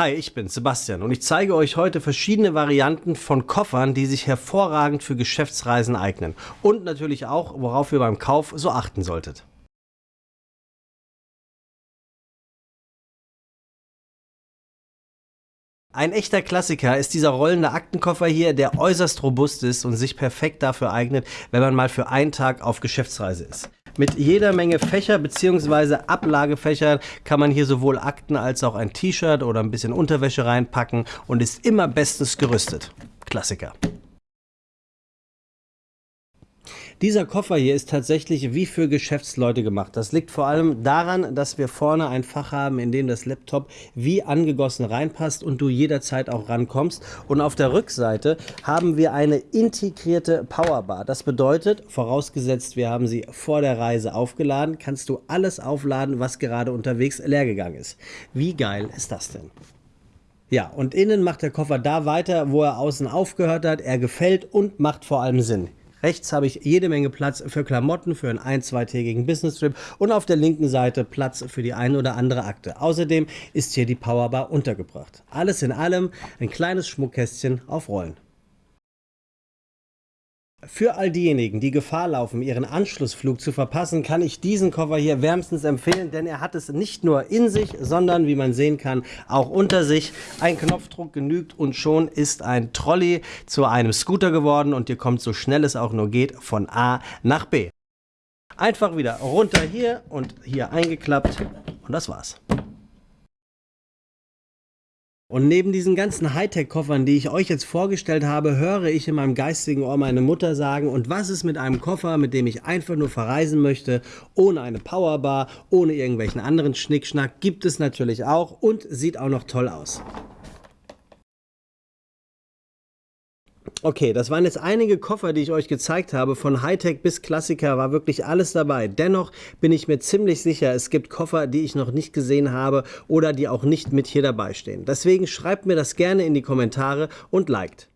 Hi, ich bin Sebastian und ich zeige euch heute verschiedene Varianten von Koffern, die sich hervorragend für Geschäftsreisen eignen und natürlich auch, worauf ihr beim Kauf so achten solltet. Ein echter Klassiker ist dieser rollende Aktenkoffer hier, der äußerst robust ist und sich perfekt dafür eignet, wenn man mal für einen Tag auf Geschäftsreise ist. Mit jeder Menge Fächer bzw. Ablagefächern kann man hier sowohl Akten als auch ein T-Shirt oder ein bisschen Unterwäsche reinpacken und ist immer bestens gerüstet. Klassiker. Dieser Koffer hier ist tatsächlich wie für Geschäftsleute gemacht. Das liegt vor allem daran, dass wir vorne ein Fach haben, in dem das Laptop wie angegossen reinpasst und du jederzeit auch rankommst. Und auf der Rückseite haben wir eine integrierte Powerbar. Das bedeutet, vorausgesetzt wir haben sie vor der Reise aufgeladen, kannst du alles aufladen, was gerade unterwegs leer gegangen ist. Wie geil ist das denn? Ja, und innen macht der Koffer da weiter, wo er außen aufgehört hat. Er gefällt und macht vor allem Sinn. Rechts habe ich jede Menge Platz für Klamotten für einen ein-, zweitägigen Business-Trip und auf der linken Seite Platz für die eine oder andere Akte. Außerdem ist hier die Powerbar untergebracht. Alles in allem ein kleines Schmuckkästchen auf Rollen. Für all diejenigen, die Gefahr laufen, ihren Anschlussflug zu verpassen, kann ich diesen Koffer hier wärmstens empfehlen, denn er hat es nicht nur in sich, sondern, wie man sehen kann, auch unter sich. Ein Knopfdruck genügt und schon ist ein Trolley zu einem Scooter geworden und ihr kommt so schnell es auch nur geht von A nach B. Einfach wieder runter hier und hier eingeklappt und das war's. Und neben diesen ganzen Hightech-Koffern, die ich euch jetzt vorgestellt habe, höre ich in meinem geistigen Ohr meine Mutter sagen, und was ist mit einem Koffer, mit dem ich einfach nur verreisen möchte, ohne eine Powerbar, ohne irgendwelchen anderen Schnickschnack, gibt es natürlich auch und sieht auch noch toll aus. Okay, das waren jetzt einige Koffer, die ich euch gezeigt habe. Von Hightech bis Klassiker war wirklich alles dabei. Dennoch bin ich mir ziemlich sicher, es gibt Koffer, die ich noch nicht gesehen habe oder die auch nicht mit hier dabei stehen. Deswegen schreibt mir das gerne in die Kommentare und liked.